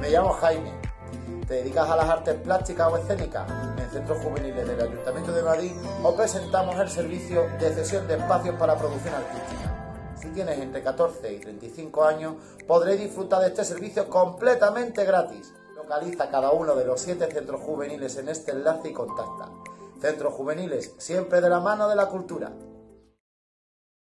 Me llamo Jaime. ¿Te dedicas a las artes plásticas o escénicas? En Centros Juveniles del Ayuntamiento de Madrid os presentamos el servicio de cesión de espacios para producción artística. Si tienes entre 14 y 35 años, podréis disfrutar de este servicio completamente gratis. Localiza cada uno de los siete centros juveniles en este enlace y contacta. Centros juveniles, siempre de la mano de la cultura.